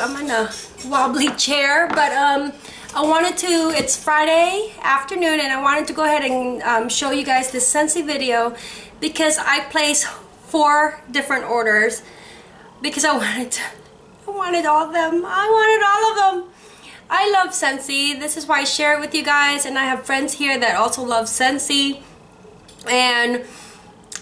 I'm in a wobbly chair, but um, I wanted to, it's Friday afternoon and I wanted to go ahead and um, show you guys this Scentsy video because I placed four different orders because I wanted to, I wanted all of them. I wanted all of them. I love Scentsy. This is why I share it with you guys and I have friends here that also love Scentsy and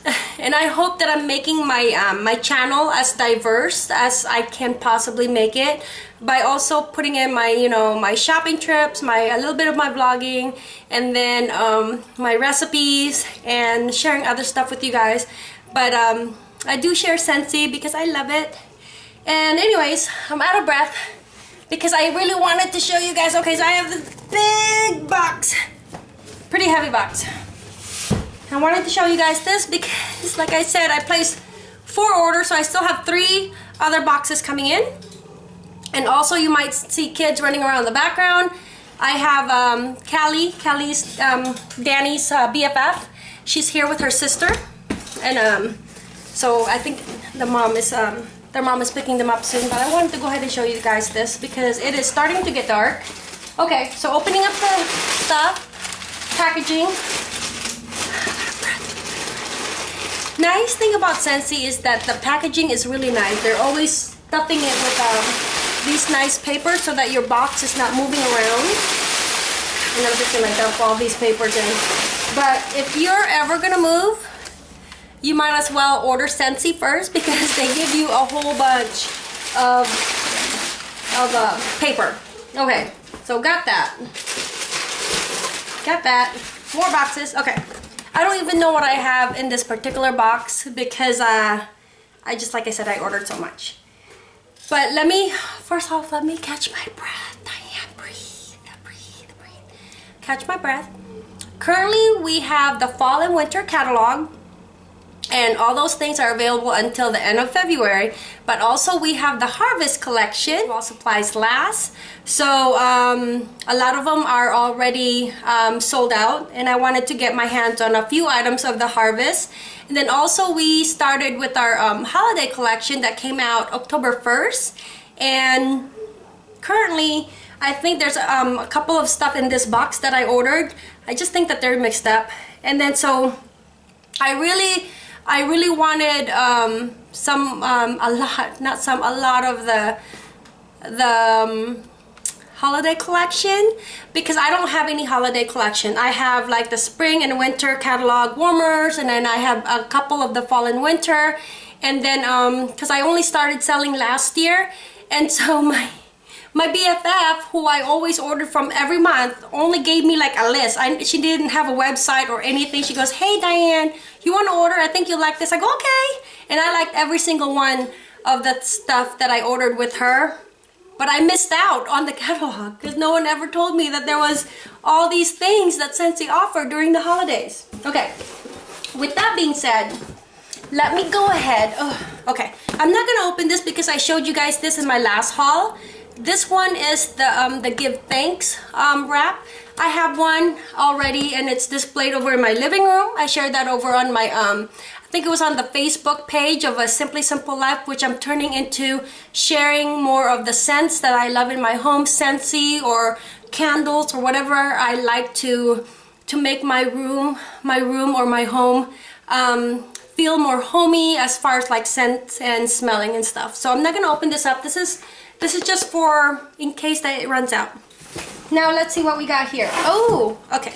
and I hope that I'm making my um, my channel as diverse as I can possibly make it by also putting in my you know my shopping trips my a little bit of my vlogging and then um, my recipes and sharing other stuff with you guys. But um, I do share Scentsy because I love it. And anyways I'm out of breath because I really wanted to show you guys. Okay so I have this big box pretty heavy box I wanted to show you guys this because, like I said, I placed four orders, so I still have three other boxes coming in. And also, you might see kids running around in the background. I have um, Callie, Callie's, um, Danny's uh, BFF. She's here with her sister. And um, so I think the mom is, um, their mom is picking them up soon. But I wanted to go ahead and show you guys this because it is starting to get dark. Okay, so opening up the stuff, packaging, Nice thing about Scentsy is that the packaging is really nice. They're always stuffing it with um, these nice papers so that your box is not moving around. And I'm just gonna dump all these papers in. But if you're ever gonna move, you might as well order Scentsy first because they give you a whole bunch of, of uh, paper. Okay, so got that. Got that. More boxes. Okay. I don't even know what I have in this particular box because uh, I just, like I said, I ordered so much. But let me, first off, let me catch my breath. Diane, breathe, breathe, breathe. Catch my breath. Currently, we have the fall and winter catalog and all those things are available until the end of February. But also we have the harvest collection. While supplies last. So um, a lot of them are already um, sold out. And I wanted to get my hands on a few items of the harvest. And then also we started with our um, holiday collection that came out October 1st and currently I think there's um, a couple of stuff in this box that I ordered. I just think that they're mixed up. And then so I really I really wanted um, some, um, a lot, not some, a lot of the, the um, holiday collection because I don't have any holiday collection. I have like the spring and winter catalog warmers and then I have a couple of the fall and winter and then because um, I only started selling last year and so my my BFF, who I always order from every month, only gave me like a list. I, she didn't have a website or anything. She goes, hey Diane, you want to order? I think you like this. I go, okay. And I liked every single one of the stuff that I ordered with her. But I missed out on the catalog because no one ever told me that there was all these things that Scentsy offered during the holidays. Okay, with that being said, let me go ahead. Oh, okay, I'm not going to open this because I showed you guys this in my last haul this one is the um, the give thanks um, wrap. I have one already and it's displayed over in my living room. I shared that over on my um, I think it was on the Facebook page of a Simply Simple Life which I'm turning into sharing more of the scents that I love in my home Scentsy or candles or whatever I like to to make my room my room or my home um, feel more homey as far as like scent and smelling and stuff. So I'm not gonna open this up. This is this is just for in case that it runs out. Now let's see what we got here. Oh, okay.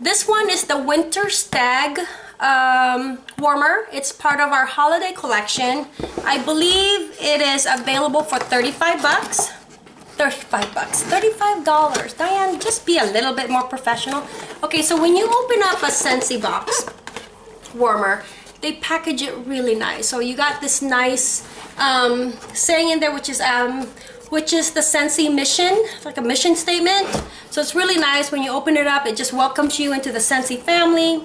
This one is the Winter Stag um, warmer. It's part of our holiday collection. I believe it is available for 35 bucks. 35 bucks. $35. Diane, just be a little bit more professional. Okay, so when you open up a Scentsy box warmer, they package it really nice. So you got this nice um, saying in there, which is um, which is the Scentsy mission, like a mission statement. So it's really nice when you open it up. It just welcomes you into the Scentsy family.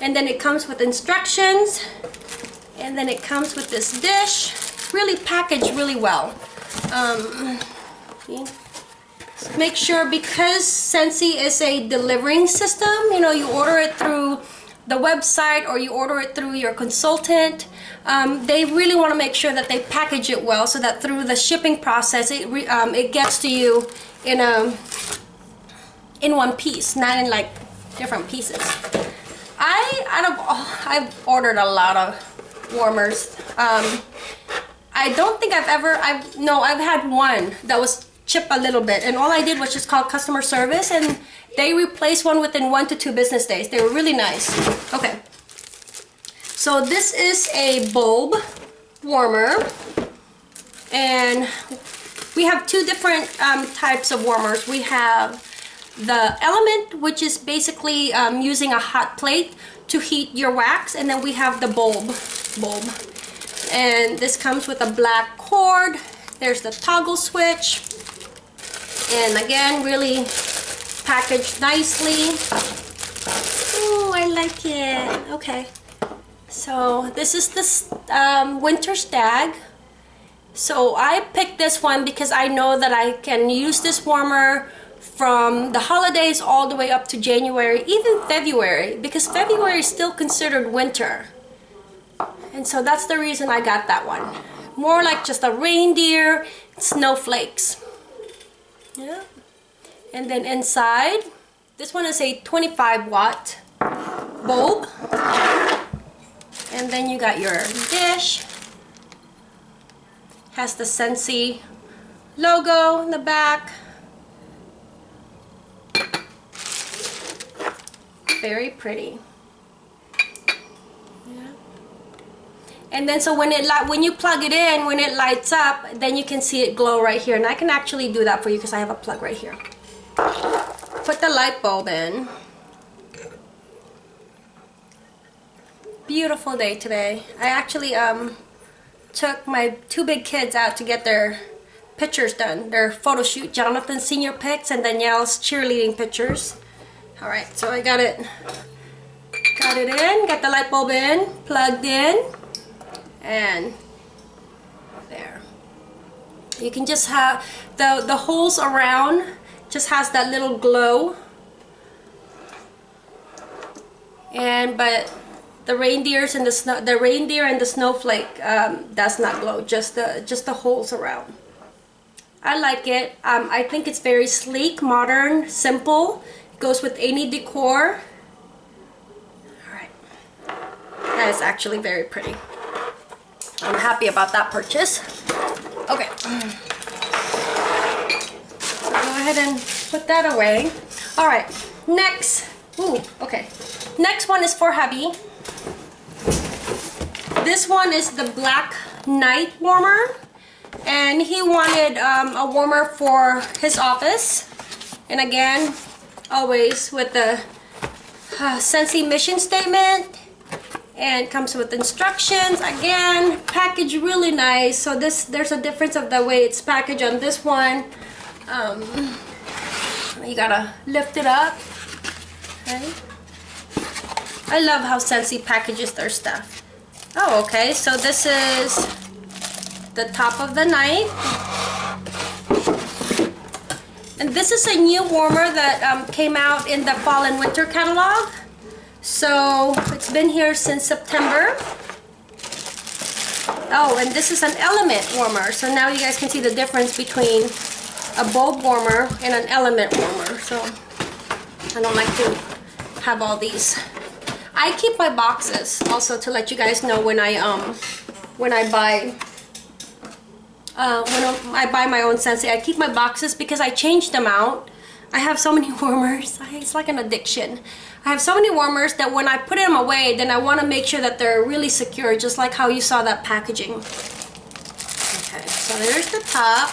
And then it comes with instructions. And then it comes with this dish. Really packaged really well. Um, make sure because Scentsy is a delivering system, you know, you order it through the website or you order it through your consultant, um, they really want to make sure that they package it well so that through the shipping process it, re, um, it gets to you in a in one piece, not in like different pieces. I out of oh, I've ordered a lot of warmers. Um, I don't think I've ever I've no I've had one that was chipped a little bit and all I did was just call customer service and they replaced one within one to two business days. They were really nice. Okay. So this is a bulb warmer. And we have two different um, types of warmers. We have the element which is basically um, using a hot plate to heat your wax. And then we have the bulb bulb. And this comes with a black cord. There's the toggle switch. And again really packaged nicely. Oh I like it. Okay so this is this um, winter stag so I picked this one because I know that I can use this warmer from the holidays all the way up to January, even February, because February is still considered winter. And so that's the reason I got that one. More like just a reindeer, snowflakes. Yeah. And then inside, this one is a 25 watt bulb. And then you got your dish. Has the Scentsy logo in the back. very pretty. Yeah. And then so when it when you plug it in, when it lights up, then you can see it glow right here. And I can actually do that for you because I have a plug right here. Put the light bulb in. Beautiful day today. I actually um, took my two big kids out to get their pictures done. Their photo shoot. Jonathan's senior pics and Danielle's cheerleading pictures. All right, so I got it, got it in, got the light bulb in, plugged in, and there. You can just have, the, the holes around just has that little glow. And, but the reindeers and the snow, the reindeer and the snowflake um, does not glow, just the, just the holes around. I like it. Um, I think it's very sleek, modern, simple. it Goes with any decor. Alright. That is actually very pretty. I'm happy about that purchase. Okay. So go ahead and put that away. Alright. Next. Ooh, okay. Next one is for hubby. This one is the Black Knight Warmer. And he wanted um, a warmer for his office. And again, always with the uh, mission statement and comes with instructions again package really nice so this there's a difference of the way it's packaged on this one um, you gotta lift it up okay I love how Scentsy packages their stuff oh okay so this is the top of the knife and this is a new warmer that um, came out in the fall and winter catalog. So it's been here since September. Oh, and this is an element warmer. So now you guys can see the difference between a bulb warmer and an element warmer. So I don't like to have all these. I keep my boxes also to let you guys know when I um when I buy uh, when I buy my own Scentsy, I keep my boxes because I change them out. I have so many warmers. It's like an addiction. I have so many warmers that when I put them away, then I want to make sure that they're really secure, just like how you saw that packaging. Okay, so there's the top.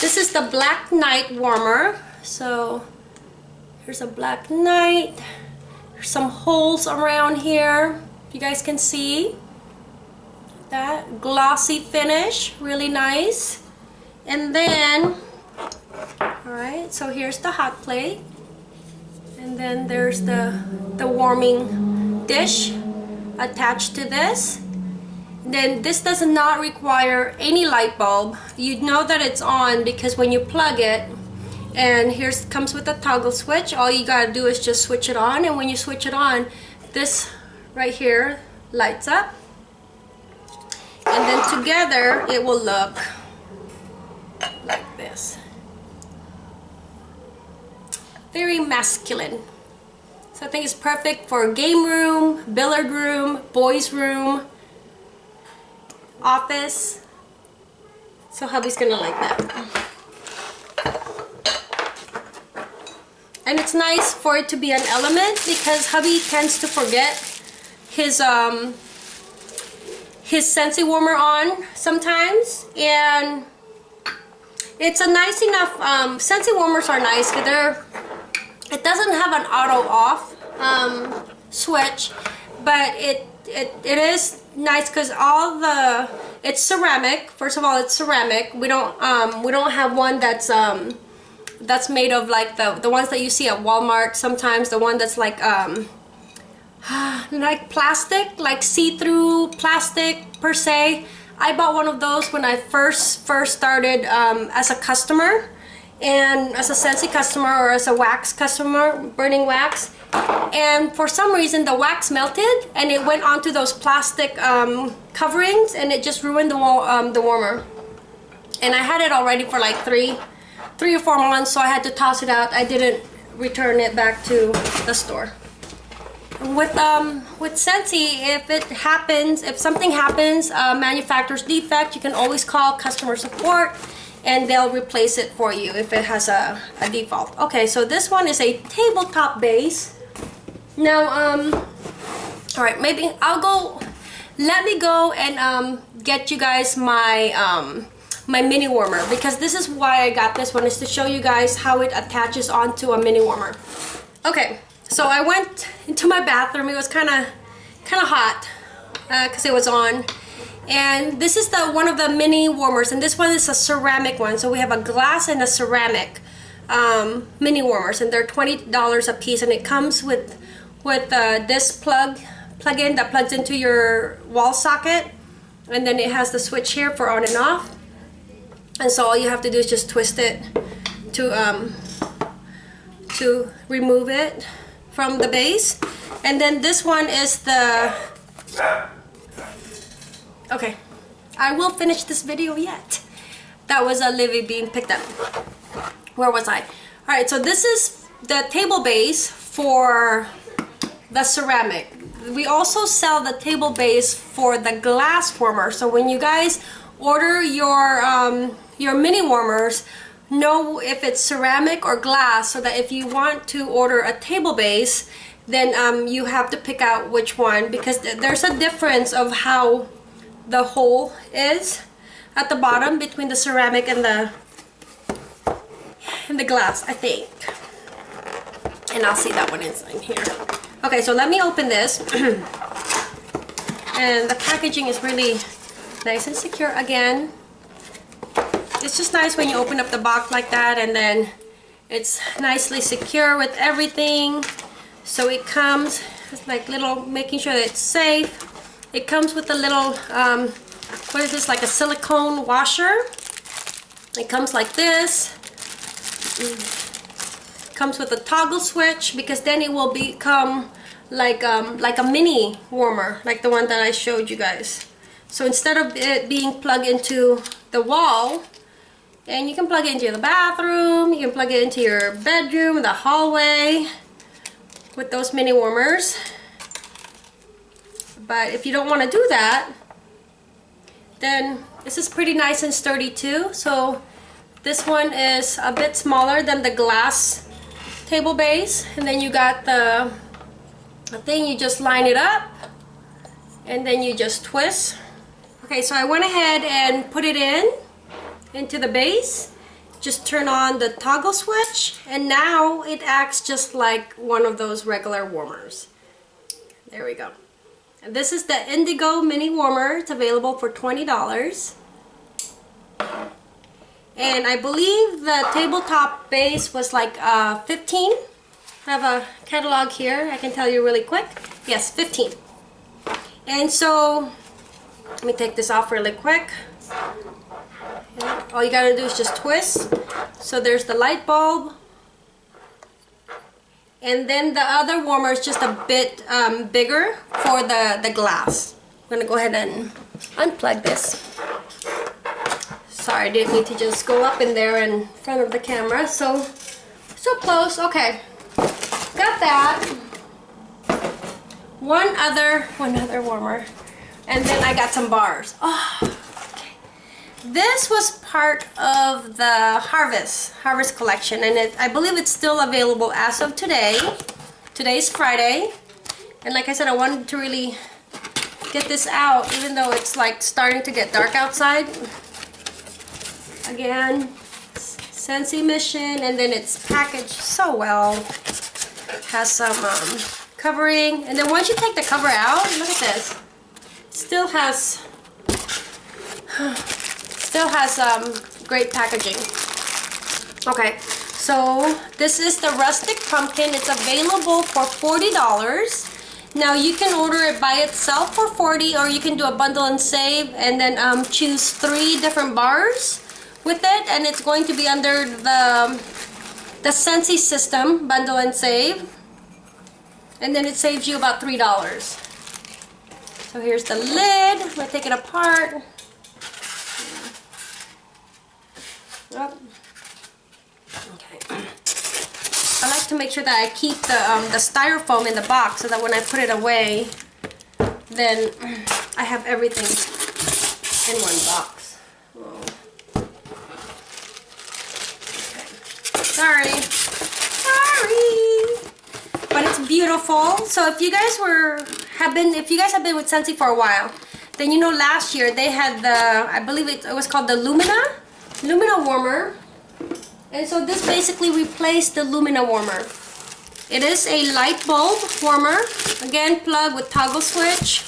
This is the Black Knight warmer. So here's a Black Knight. There's some holes around here. You guys can see. That glossy finish really nice. And then all right so here's the hot plate. And then there's the the warming dish attached to this. Then this does not require any light bulb. You know that it's on because when you plug it and here's comes with a toggle switch all you gotta do is just switch it on and when you switch it on this right here lights up and then together it will look like this very masculine so I think it's perfect for game room, billiard room, boys room, office. So hubby's gonna like that. And it's nice for it to be an element because hubby tends to forget his um his Scentsy warmer on sometimes. And it's a nice enough um Scentsy warmers are nice because they're it doesn't have an auto off um, switch but it, it it is nice because all the it's ceramic. First of all it's ceramic. We don't um we don't have one that's um that's made of like the the ones that you see at Walmart sometimes the one that's like um like plastic like see-through plastic per se. I bought one of those when I first first started um, as a customer. And as a Scentsy customer or as a wax customer burning wax. And for some reason the wax melted and it went onto those plastic um, coverings and it just ruined the, um, the warmer. And I had it already for like three three or four months so I had to toss it out. I didn't return it back to the store. With um with Scentsy if it happens if something happens uh, manufacturer's defect you can always call customer support and they'll replace it for you if it has a, a default. Okay so this one is a tabletop base. Now, um, all right, maybe I'll go, let me go and um, get you guys my, um, my mini warmer because this is why I got this one is to show you guys how it attaches onto a mini warmer. Okay, so I went into my bathroom. It was kind of kind of hot because uh, it was on. And this is the one of the mini warmers and this one is a ceramic one. So we have a glass and a ceramic um, mini warmers and they're $20 a piece and it comes with with uh, this plug plug-in that plugs into your wall socket and then it has the switch here for on and off and so all you have to do is just twist it to um, to remove it from the base. And then this one is the okay. I will finish this video yet. That was a Livy being picked up where was I? All right so this is the table base for the ceramic. We also sell the table base for the glass warmer. So when you guys order your, um, your mini warmers, know if it's ceramic or glass so that if you want to order a table base, then um, you have to pick out which one because there's a difference of how the hole is at the bottom between the ceramic and the and the glass I think and I'll see that one inside here Okay, so let me open this. and the packaging is really nice and secure again. It's just nice when you open up the box like that and then it's nicely secure with everything. So it comes, it's like little, making sure that it's safe. It comes with a little, um, what is this, like a silicone washer. It comes like this comes with a toggle switch because then it will become like um, like a mini warmer like the one that I showed you guys so instead of it being plugged into the wall and you can plug it into the bathroom you can plug it into your bedroom the hallway with those mini warmers. But if you don't want to do that then this is pretty nice and sturdy too. So this one is a bit smaller than the glass table base. And then you got the, the thing you just line it up and then you just twist. Okay so I went ahead and put it in into the base just turn on the toggle switch and now it acts just like one of those regular warmers. There we go. And this is the Indigo mini warmer. It's available for $20 and I believe the tabletop base was like uh, 15 I have a catalog here. I can tell you really quick. Yes 15 and so let me take this off really quick all you gotta do is just twist so there's the light bulb And then the other warmer is just a bit um, bigger for the, the glass. I'm gonna go ahead and unplug this. Sorry, I didn't need to just go up in there in front of the camera. So, so close, okay. Got that. One other, one other warmer. And then I got some bars. Oh. This was part of the Harvest, Harvest collection. And it, I believe it's still available as of today. Today's Friday. And like I said, I wanted to really get this out even though it's like starting to get dark outside. Again, Scentsy Mission and then it's packaged so well. Has some um, covering and then once you take the cover out, look at this. Still has still has um, great packaging. Okay, so this is the rustic pumpkin. It's available for $40. Now you can order it by itself for 40 or you can do a bundle and save and then um, choose three different bars with it and it's going to be under the the Scentsy system bundle and save and then it saves you about three dollars so here's the lid I'm gonna take it apart okay I like to make sure that I keep the, um, the styrofoam in the box so that when I put it away, then I have everything in one box. Okay. Sorry. Sorry. But it's beautiful. So if you guys were, have been, if you guys have been with Scentsy for a while, then you know last year they had the, I believe it, it was called the Lumina, Lumina warmer and so this basically replaced the Lumina warmer. It is a light bulb warmer. Again, plug with toggle switch.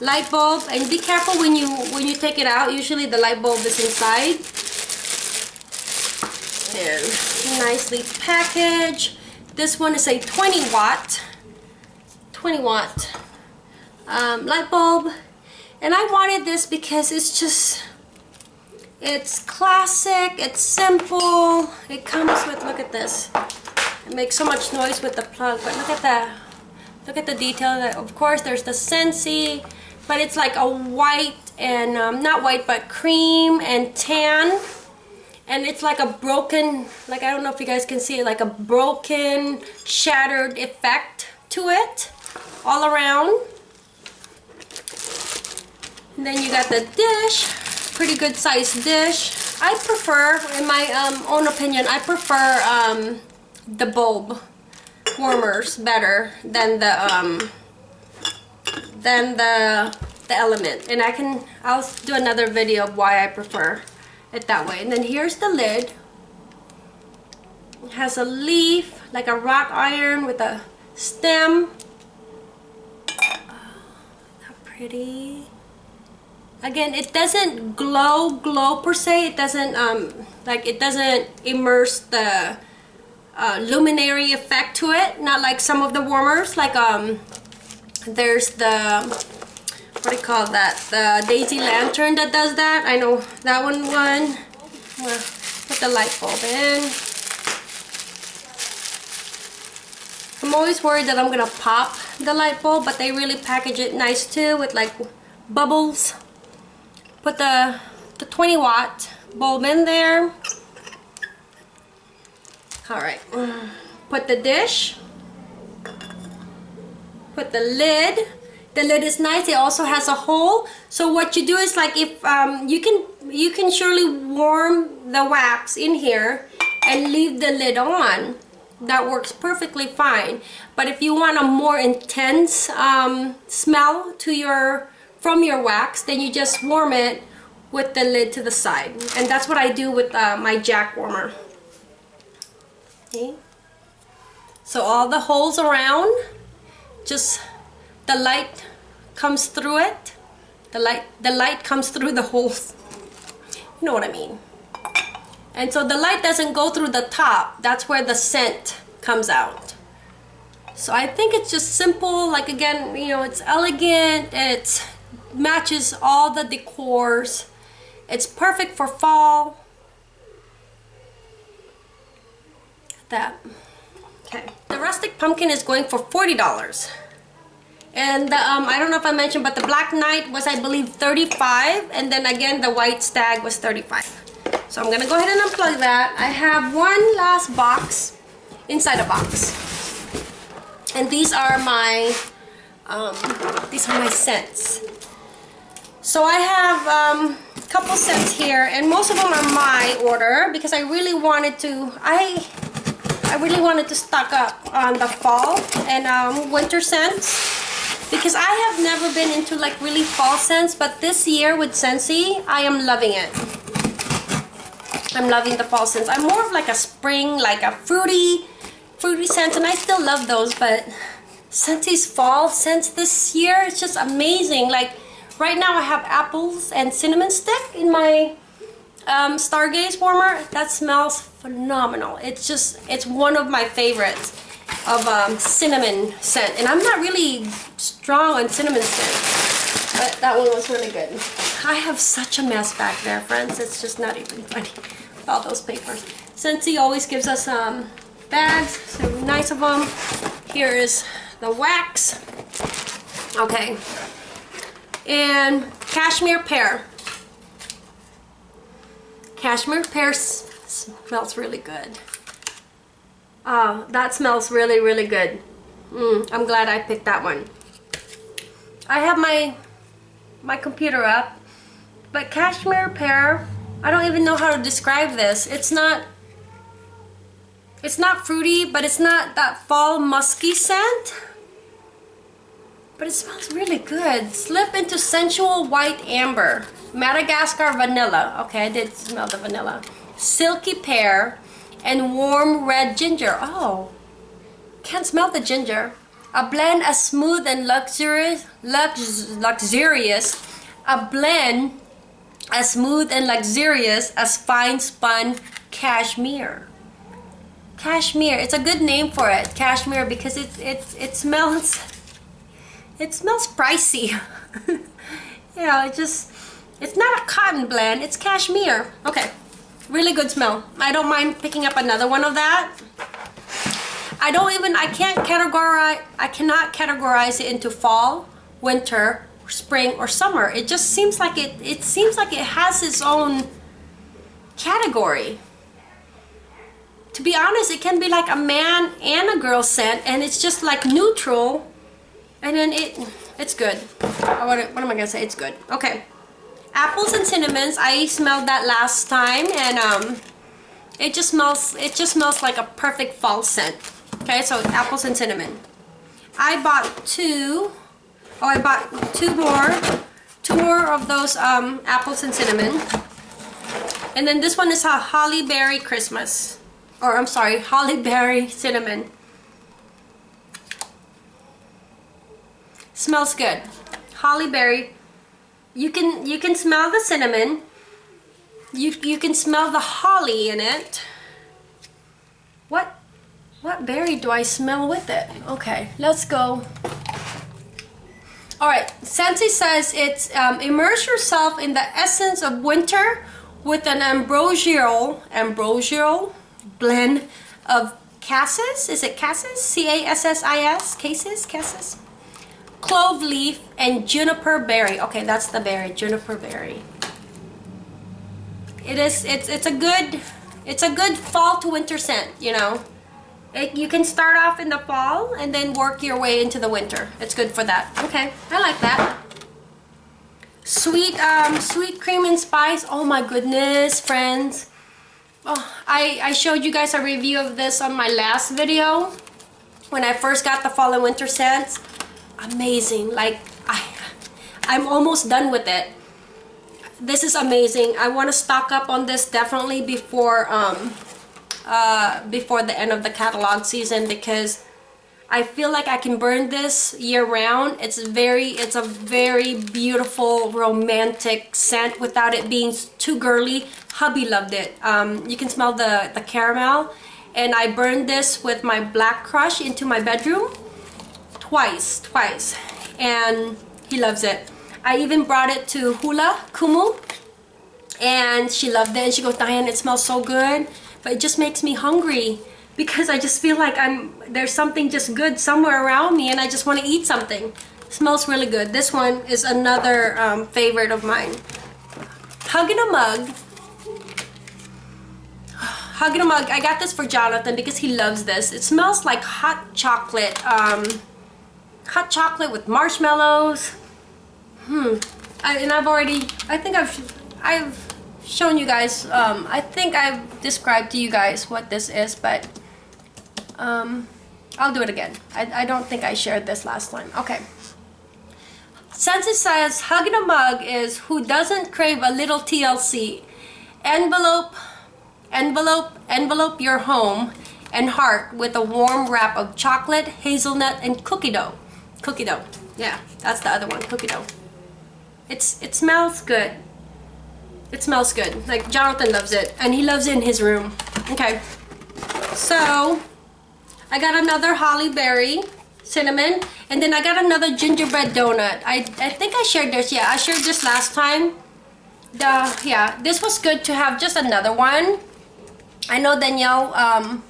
Light bulb, and be careful when you when you take it out. Usually the light bulb is inside. And nicely packaged. This one is a 20 watt, 20 watt um, light bulb. And I wanted this because it's just it's classic, it's simple. It comes with, look at this. It makes so much noise with the plug, but look at the, look at the detail. That, of course, there's the Scentsy, but it's like a white and, um, not white, but cream and tan. And it's like a broken, like I don't know if you guys can see it, like a broken, shattered effect to it all around. And then you got the dish pretty good sized dish. I prefer, in my um, own opinion, I prefer um, the bulb warmers better than the um, than the the element. And I can, I'll do another video of why I prefer it that way. And then here's the lid. It has a leaf, like a wrought iron with a stem. Oh, pretty again it doesn't glow glow per se. It doesn't um like it doesn't immerse the uh, luminary effect to it. Not like some of the warmers like um there's the what do you call that? The daisy lantern that does that. I know that one one. Well, put the light bulb in. I'm always worried that I'm gonna pop the light bulb but they really package it nice too with like bubbles put the, the 20 watt bulb in there. All right, put the dish, put the lid. The lid is nice. It also has a hole. So what you do is like if um, you can you can surely warm the wax in here and leave the lid on. That works perfectly fine. But if you want a more intense um, smell to your from your wax, then you just warm it with the lid to the side. And that's what I do with uh, my jack warmer. Okay. So all the holes around, just the light comes through it. The light, the light comes through the holes. You know what I mean. And so the light doesn't go through the top. That's where the scent comes out. So I think it's just simple, like again, you know, it's elegant, it matches all the decors it's perfect for fall. That. Okay. The rustic pumpkin is going for $40. And the, um, I don't know if I mentioned, but the Black Knight was, I believe, 35 And then again, the White Stag was 35 So I'm going to go ahead and unplug that. I have one last box inside a box. And these are my, um, these are my scents. So I have um, a couple scents here, and most of them are my order because I really wanted to, I I really wanted to stock up on the fall and um, winter scents. Because I have never been into like really fall scents but this year with Scentsy I am loving it. I'm loving the fall scents. I'm more of like a spring like a fruity fruity scent and I still love those but Scentsy's fall scents this year it's just amazing. Like right now I have apples and cinnamon stick in my um, Stargaze warmer that smells phenomenal it's just it's one of my favorites of um, cinnamon scent. And I'm not really strong on cinnamon scent, but that one was really good. I have such a mess back there, friends. It's just not even funny. All those papers. Scentsy always gives us um, bags, so nice of them. Here is the wax. Okay. And cashmere pear. Cashmere pear smells really good. Oh, that smells really, really good. Mm, I'm glad I picked that one. I have my my computer up, but cashmere pear, I don't even know how to describe this. It's not it's not fruity, but it's not that fall musky scent. But it smells really good. Slip into sensual white amber. Madagascar vanilla. Okay, I did smell the vanilla. Silky pear and warm red ginger. Oh, can't smell the ginger. A blend as smooth and luxurious, lux, luxurious. A blend as smooth and luxurious as fine spun cashmere. Cashmere, it's a good name for it, cashmere, because it it it smells it smells pricey. you know, it just it's not a cotton blend, it's cashmere. Okay. Really good smell. I don't mind picking up another one of that. I don't even, I can't categorize, I cannot categorize it into fall, winter, spring, or summer. It just seems like it, it seems like it has its own category. To be honest, it can be like a man and a girl scent and it's just like neutral and then it, it's good. What, what am I gonna say? It's good. Okay. Apples and cinnamons. I smelled that last time and um, it just smells it just smells like a perfect fall scent. Okay so apples and cinnamon. I bought two oh I bought two more two more of those um, apples and cinnamon. And then this one is a holly berry Christmas. Or I'm sorry holly berry cinnamon smells good. Holly berry. You can you can smell the cinnamon. You you can smell the holly in it. What what berry do I smell with it? Okay let's go. All right Scentsy says it's um, immerse yourself in the essence of winter with an ambrosial ambrosial blend of cassis. Is it cassis? C-a-s-s-i-s cases? Cassis clove leaf, and juniper berry. Okay, that's the berry, juniper berry. It is, it's, it's a good, it's a good fall to winter scent, you know. It, you can start off in the fall and then work your way into the winter. It's good for that. Okay, I like that. Sweet, um, sweet cream and spice. Oh my goodness, friends. Oh, I, I showed you guys a review of this on my last video when I first got the fall and winter scents amazing. Like I I'm almost done with it. This is amazing. I want to stock up on this definitely before um uh before the end of the catalog season because I feel like I can burn this year round. It's very it's a very beautiful romantic scent without it being too girly. Hubby loved it. Um, you can smell the the caramel. And I burned this with my black crush into my bedroom twice, twice. And he loves it. I even brought it to Hula Kumu and she loved it and she goes, Diane, it smells so good, but it just makes me hungry. because I just feel like I'm there's something just good somewhere around me and I just want to eat something. smells really good. This one is another um, favorite of mine. Hug in a Mug. Hug in a Mug. I got this for Jonathan because he loves this. It smells like hot chocolate. Um, hot chocolate with marshmallows. Hmm. I, and I've already, I think I've, I've shown you guys, um, I think I've described to you guys what this is, but um, I'll do it again. I, I don't think I shared this last time. Okay. Since says hug in a mug is who doesn't crave a little TLC. Envelope, envelope, envelope your home and heart with a warm wrap of chocolate, hazelnut, and cookie dough. Cookie dough. Yeah, that's the other one, cookie dough. It's It smells good. It smells good. Like, Jonathan loves it. And he loves it in his room. Okay. So, I got another holly berry cinnamon. And then I got another gingerbread donut. I, I think I shared this. Yeah, I shared this last time. The, yeah, this was good to have just another one. I know Danielle, um,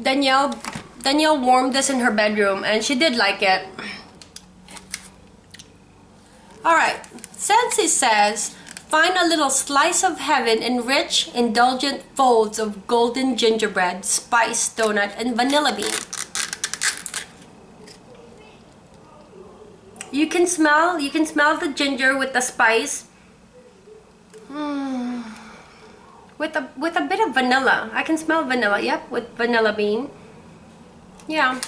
Danielle, Danielle warmed this in her bedroom and she did like it. Alright, Scentsy says, find a little slice of heaven in rich, indulgent folds of golden gingerbread, spice, donut, and vanilla bean. You can smell, you can smell the ginger with the spice. Mm. With a, with a bit of vanilla. I can smell vanilla, yep, with vanilla bean. Yeah.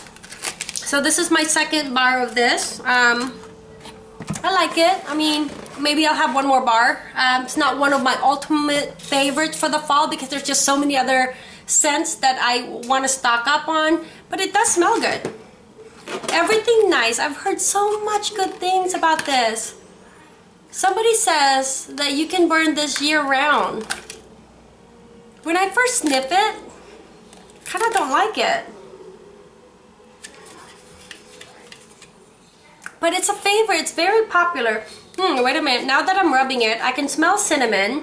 So this is my second bar of this. Um, I like it. I mean, maybe I'll have one more bar. Um, it's not one of my ultimate favorites for the fall because there's just so many other scents that I want to stock up on. But it does smell good. Everything nice. I've heard so much good things about this. Somebody says that you can burn this year round. When I first sniff it, kind of don't like it. But it's a favorite. It's very popular. Hmm, wait a minute. Now that I'm rubbing it, I can smell cinnamon.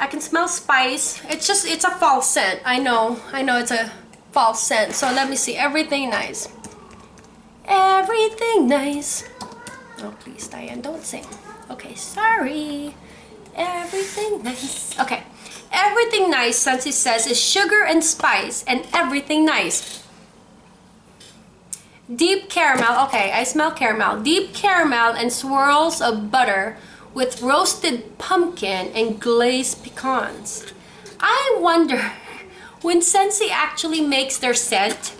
I can smell spice. It's just, it's a false scent. I know. I know it's a false scent. So let me see. Everything nice. Everything nice. Oh, please, Diane, don't sing. Okay, sorry. Everything nice. Okay. Everything nice, it says, is sugar and spice and everything nice. Deep caramel, okay, I smell caramel. Deep caramel and swirls of butter with roasted pumpkin and glazed pecans. I wonder when Scentsy actually makes their scent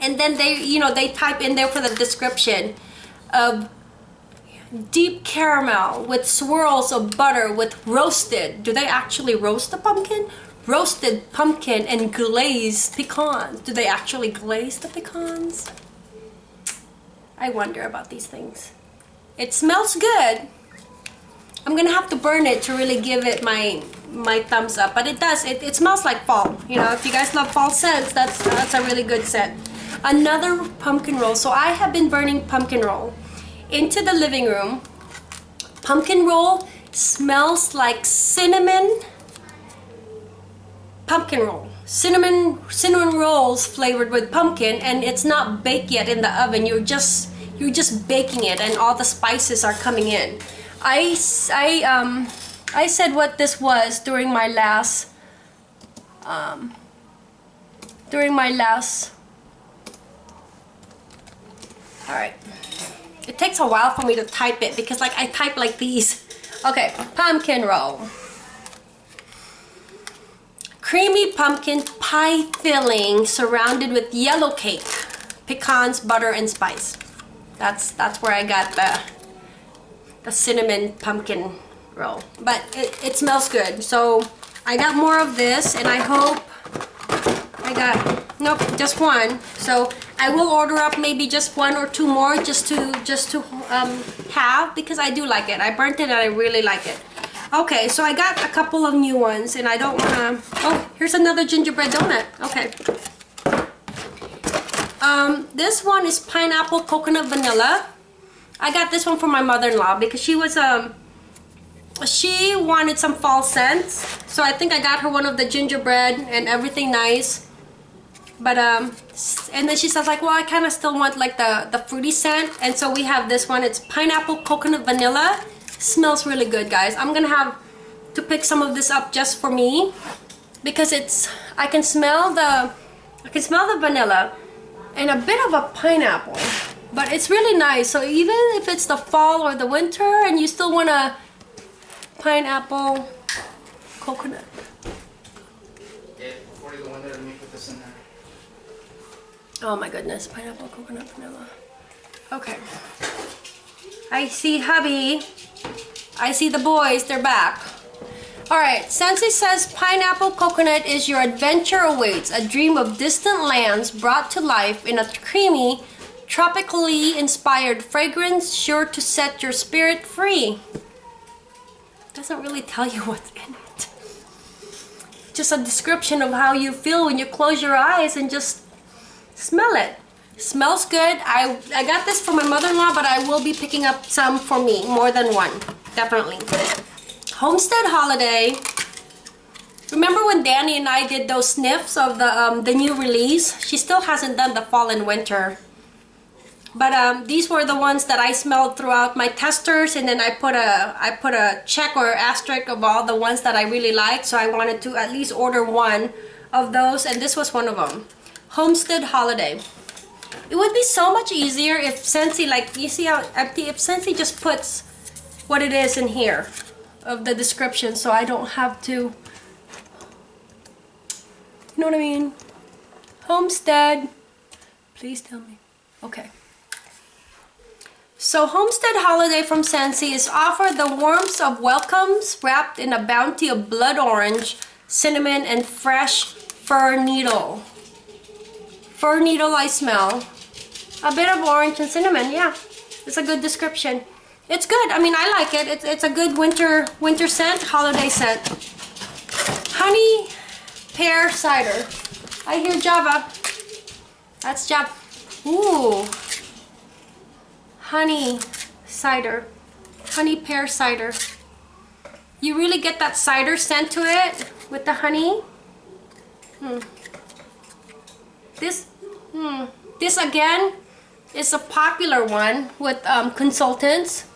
and then they, you know, they type in there for the description of deep caramel with swirls of butter with roasted. Do they actually roast the pumpkin? Roasted pumpkin and glazed pecans. Do they actually glaze the pecans? I wonder about these things. It smells good. I'm gonna have to burn it to really give it my my thumbs up, but it does. It, it smells like fall. You know, if you guys love fall scents, that's that's a really good scent. Another pumpkin roll. So I have been burning pumpkin roll into the living room. Pumpkin roll smells like cinnamon pumpkin roll cinnamon cinnamon rolls flavored with pumpkin and it's not baked yet in the oven. You're just you're just baking it and all the spices are coming in. I, I um I said what this was during my last um during my last all right it takes a while for me to type it because like I type like these. Okay pumpkin roll creamy pumpkin pie filling surrounded with yellow cake, pecans, butter, and spice. That's that's where I got the the cinnamon pumpkin roll. But it, it smells good. So I got more of this and I hope I got nope just one. So I will order up maybe just one or two more just to just to um, have because I do like it. I burnt it and I really like it. Okay, so I got a couple of new ones and I don't want to... Oh, here's another gingerbread donut. Okay. Um, this one is pineapple coconut vanilla. I got this one for my mother-in-law because she was um she wanted some fall scents. So I think I got her one of the gingerbread and everything nice. But, um, and then she says like, well, I kind of still want like the, the fruity scent. And so we have this one. It's pineapple coconut vanilla. Smells really good, guys. I'm gonna have to pick some of this up just for me because it's, I can smell the, I can smell the vanilla and a bit of a pineapple but it's really nice so even if it's the fall or the winter and you still want a pineapple coconut Yeah, before you go in there, let me put this in there. oh my goodness pineapple coconut vanilla okay I see hubby I see the boys they're back Alright, Scentsy says pineapple coconut is your adventure awaits, a dream of distant lands brought to life in a creamy, tropically inspired fragrance sure to set your spirit free. Doesn't really tell you what's in it. Just a description of how you feel when you close your eyes and just smell it. Smells good. I, I got this for my mother-in-law, but I will be picking up some for me, more than one, definitely. Homestead Holiday. Remember when Danny and I did those sniffs of the um, the new release? She still hasn't done the fall and winter. But um, these were the ones that I smelled throughout my testers, and then I put a I put a check or asterisk of all the ones that I really liked. So I wanted to at least order one of those, and this was one of them. Homestead Holiday. It would be so much easier if Scentsy, like you see how empty, if Scentsy just puts what it is in here of the description so I don't have to you know what I mean? Homestead please tell me. Okay. So Homestead Holiday from Scentsy is offered the warmth of welcomes wrapped in a bounty of blood orange, cinnamon, and fresh fir needle. Fir needle I smell. A bit of orange and cinnamon, yeah. It's a good description. It's good. I mean, I like it. It's, it's a good winter winter scent, holiday scent. Honey pear cider. I hear Java. That's Java. Ooh. Honey cider. Honey pear cider. You really get that cider scent to it with the honey. Hmm. This, hmm. This again is a popular one with um, consultants.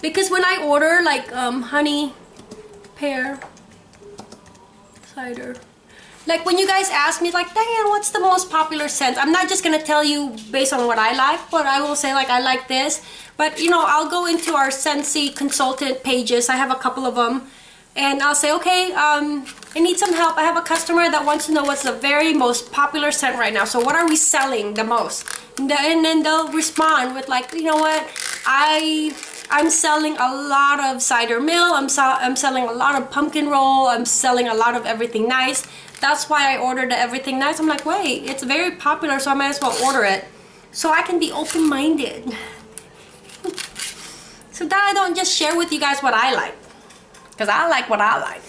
Because when I order like um, honey pear cider like when you guys ask me like Diane what's the most popular scent? I'm not just gonna tell you based on what I like but I will say like I like this. But you know I'll go into our Scentsy consultant pages. I have a couple of them and I'll say okay um, I need some help I have a customer that wants to know what's the very most popular scent right now so what are we selling the most and then they'll respond with like you know what I I'm selling a lot of cider mill. I'm, I'm selling a lot of pumpkin roll. I'm selling a lot of everything nice. That's why I ordered the everything nice. I'm like, wait, it's very popular, so I might as well order it. So I can be open-minded. so that I don't just share with you guys what I like. Because I like what I like.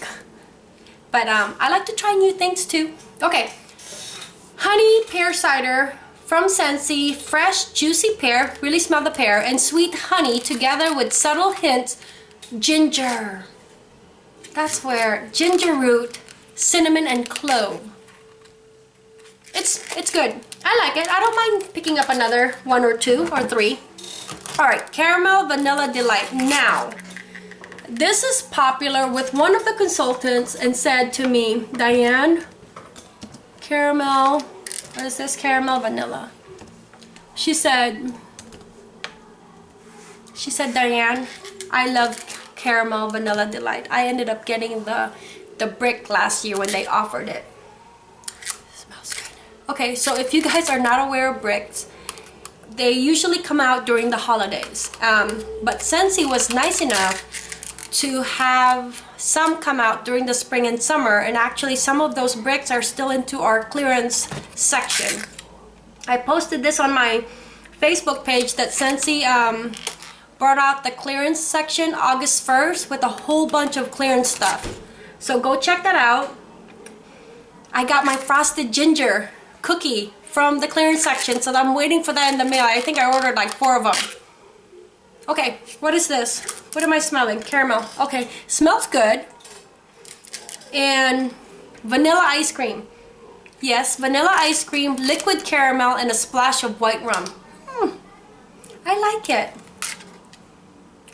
But um, I like to try new things too. Okay. Honey pear cider from Scentsy, fresh, juicy pear, really smell the pear, and sweet honey together with subtle hints, ginger. That's where ginger root, cinnamon, and clove. It's, it's good. I like it. I don't mind picking up another one or two or three. All right, Caramel Vanilla Delight. Now, this is popular with one of the consultants and said to me, Diane, caramel what is this? Caramel vanilla. She said, she said, Diane, I love caramel vanilla delight. I ended up getting the, the brick last year when they offered it. Okay, so if you guys are not aware of bricks, they usually come out during the holidays. Um, but Scentsy was nice enough to have some come out during the spring and summer and actually some of those bricks are still into our clearance section. I posted this on my Facebook page that Scentsy um, brought out the clearance section August 1st with a whole bunch of clearance stuff. So go check that out. I got my frosted ginger cookie from the clearance section so I'm waiting for that in the mail. I think I ordered like four of them. Okay, what is this? What am I smelling? Caramel. Okay, smells good. And vanilla ice cream. Yes, vanilla ice cream, liquid caramel, and a splash of white rum. Hmm, I like it.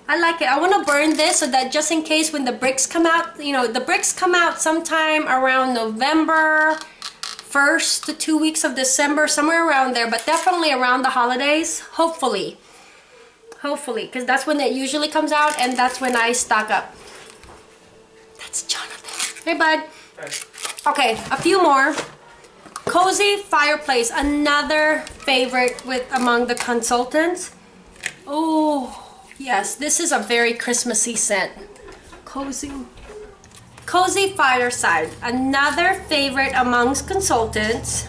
I like it. I want to burn this so that just in case when the bricks come out, you know, the bricks come out sometime around November, first to two weeks of December, somewhere around there, but definitely around the holidays, hopefully. Hopefully, because that's when it usually comes out and that's when I stock up. That's Jonathan. Hey, bud. Okay, a few more. Cozy Fireplace, another favorite with among the consultants. Oh, yes, this is a very Christmassy scent. Cozy. Cozy Fireside, another favorite amongst consultants.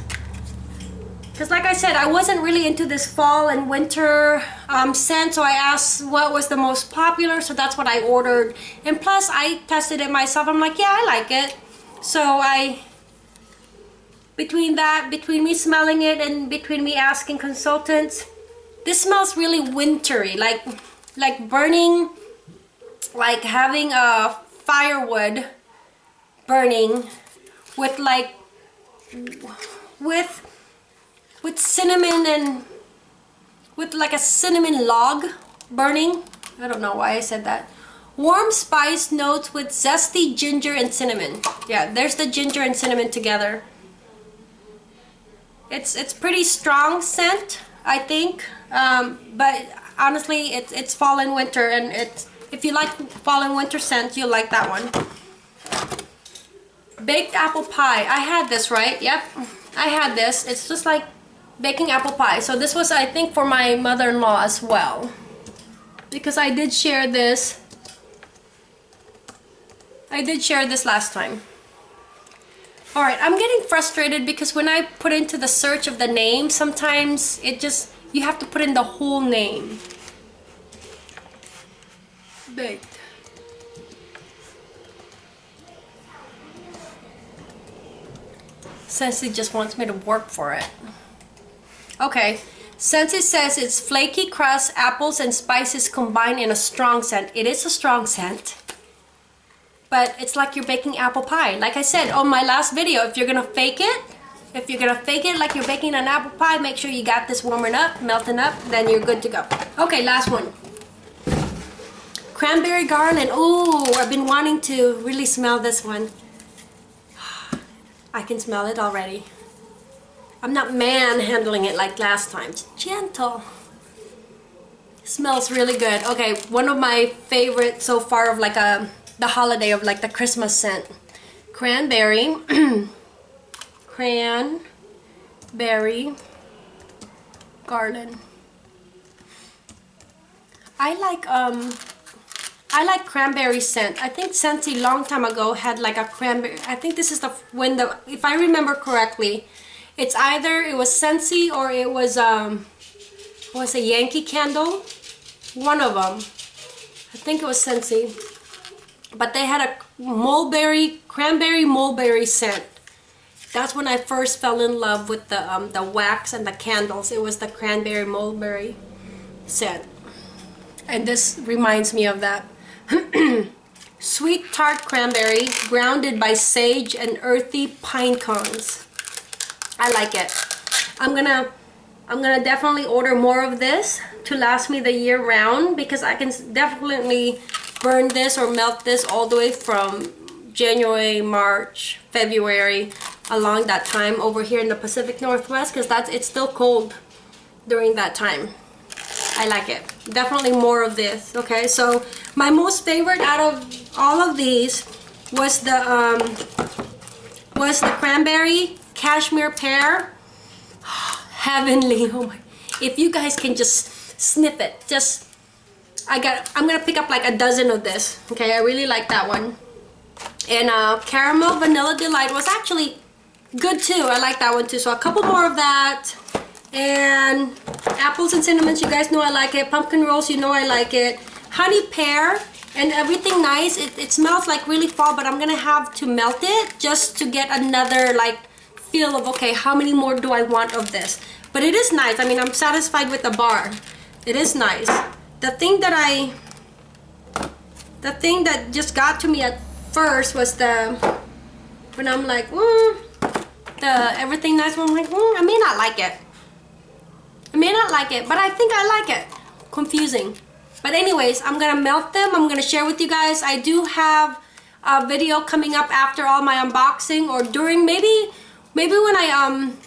Because like I said, I wasn't really into this fall and winter um, scent, so I asked what was the most popular, so that's what I ordered. And plus, I tested it myself. I'm like, yeah, I like it. So I, between that, between me smelling it and between me asking consultants, this smells really wintry, like, like burning, like having a firewood burning with like, with with cinnamon and with like a cinnamon log burning. I don't know why I said that. Warm spice notes with zesty ginger and cinnamon. Yeah, there's the ginger and cinnamon together. It's it's pretty strong scent, I think. Um, but honestly, it's it's fall and winter, and it's if you like fall and winter scent, you'll like that one. Baked apple pie. I had this, right? Yep, I had this. It's just like baking apple pie. So this was, I think, for my mother-in-law as well. Because I did share this. I did share this last time. Alright, I'm getting frustrated because when I put into the search of the name, sometimes it just, you have to put in the whole name. Baked. Scentsy just wants me to work for it. Okay, since it says it's flaky crust, apples, and spices combined in a strong scent, it is a strong scent. But it's like you're baking apple pie. Like I said on my last video, if you're gonna fake it, if you're gonna fake it like you're baking an apple pie, make sure you got this warming up, melting up, then you're good to go. Okay, last one. Cranberry garland. Oh, I've been wanting to really smell this one. I can smell it already. I'm not manhandling it like last time. It's gentle. smells really good. Okay, one of my favorite so far of like a the holiday of like the Christmas scent. Cranberry. Cranberry garland. I like um I like cranberry scent. I think Scentsy long time ago had like a cranberry. I think this is the when the if I remember correctly, it's either it was Scentsy or it was um was a Yankee Candle. One of them. I think it was Scentsy. But they had a mulberry, cranberry mulberry scent. That's when I first fell in love with the um, the wax and the candles. It was the cranberry mulberry scent. And this reminds me of that. Sweet tart cranberry grounded by sage and earthy pine cones. I like it. I'm gonna I'm gonna definitely order more of this to last me the year round because I can definitely burn this or melt this all the way from January, March, February along that time over here in the Pacific Northwest because that's it's still cold during that time. I like it. Definitely more of this. Okay, so my most favorite out of all of these was the um, was the cranberry cashmere pear. Heavenly. Oh my. If you guys can just snip it, just I got I'm gonna pick up like a dozen of this. Okay, I really like that one. And uh, caramel vanilla delight was actually good too. I like that one too. So a couple more of that. And apples and cinnamons, you guys know I like it. Pumpkin rolls, you know I like it. Honey pear and everything nice. It, it smells like really fall, but I'm gonna have to melt it just to get another like feel of, okay, how many more do I want of this? But it is nice. I mean, I'm satisfied with the bar. It is nice. the thing that I the thing that just got to me at first was the when I'm like mm, the everything nice one I'm like mm, I may not like it I may not like it but I think I like it confusing but anyways I'm gonna melt them I'm gonna share with you guys I do have a video coming up after all my unboxing or during maybe maybe when I um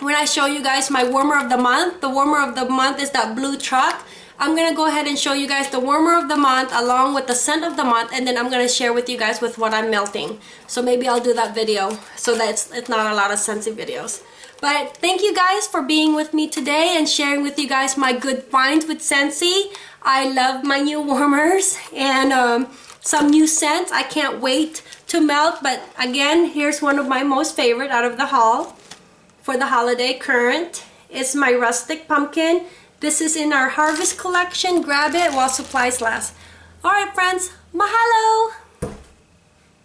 when I show you guys my warmer of the month the warmer of the month is that blue truck I'm gonna go ahead and show you guys the warmer of the month along with the scent of the month and then I'm gonna share with you guys with what I'm melting. So maybe I'll do that video so that it's, it's not a lot of Scentsy videos. But thank you guys for being with me today and sharing with you guys my good finds with Scentsy. I love my new warmers and um, some new scents. I can't wait to melt but again here's one of my most favorite out of the haul for the holiday current it's my rustic pumpkin this is in our harvest collection. Grab it while supplies last. Alright friends, mahalo!